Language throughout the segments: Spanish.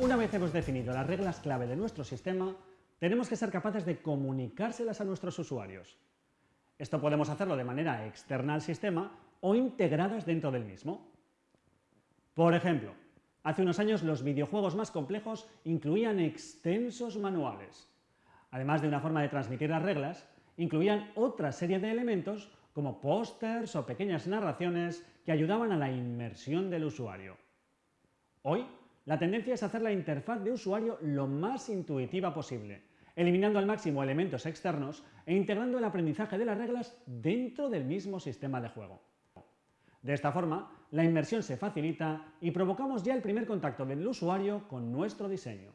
Una vez hemos definido las reglas clave de nuestro sistema, tenemos que ser capaces de comunicárselas a nuestros usuarios. Esto podemos hacerlo de manera externa al sistema o integradas dentro del mismo. Por ejemplo, hace unos años los videojuegos más complejos incluían extensos manuales. Además de una forma de transmitir las reglas, incluían otra serie de elementos como pósters o pequeñas narraciones que ayudaban a la inmersión del usuario. Hoy, la tendencia es hacer la interfaz de usuario lo más intuitiva posible, eliminando al máximo elementos externos e integrando el aprendizaje de las reglas dentro del mismo sistema de juego. De esta forma, la inmersión se facilita y provocamos ya el primer contacto del usuario con nuestro diseño.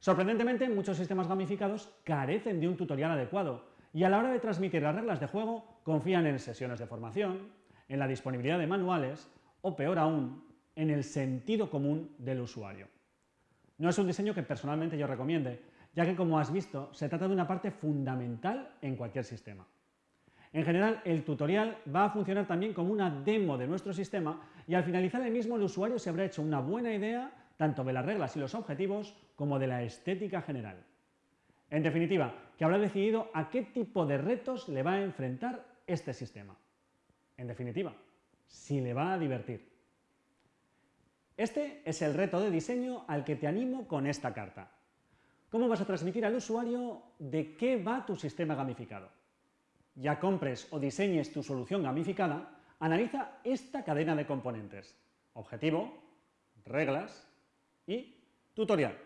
Sorprendentemente, muchos sistemas gamificados carecen de un tutorial adecuado y a la hora de transmitir las reglas de juego confían en sesiones de formación, en la disponibilidad de manuales o, peor aún, en el sentido común del usuario. No es un diseño que personalmente yo recomiende, ya que como has visto, se trata de una parte fundamental en cualquier sistema. En general, el tutorial va a funcionar también como una demo de nuestro sistema y al finalizar el mismo el usuario se habrá hecho una buena idea tanto de las reglas y los objetivos como de la estética general. En definitiva, que habrá decidido a qué tipo de retos le va a enfrentar este sistema. En definitiva, si le va a divertir. Este es el reto de diseño al que te animo con esta carta. ¿Cómo vas a transmitir al usuario de qué va tu sistema gamificado? Ya compres o diseñes tu solución gamificada, analiza esta cadena de componentes. Objetivo, reglas y tutorial.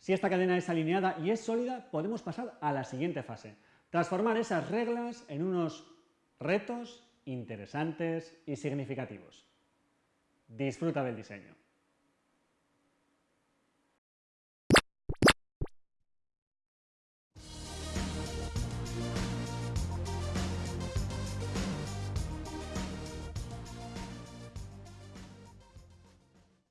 Si esta cadena es alineada y es sólida, podemos pasar a la siguiente fase, transformar esas reglas en unos retos interesantes y significativos. Disfruta del diseño.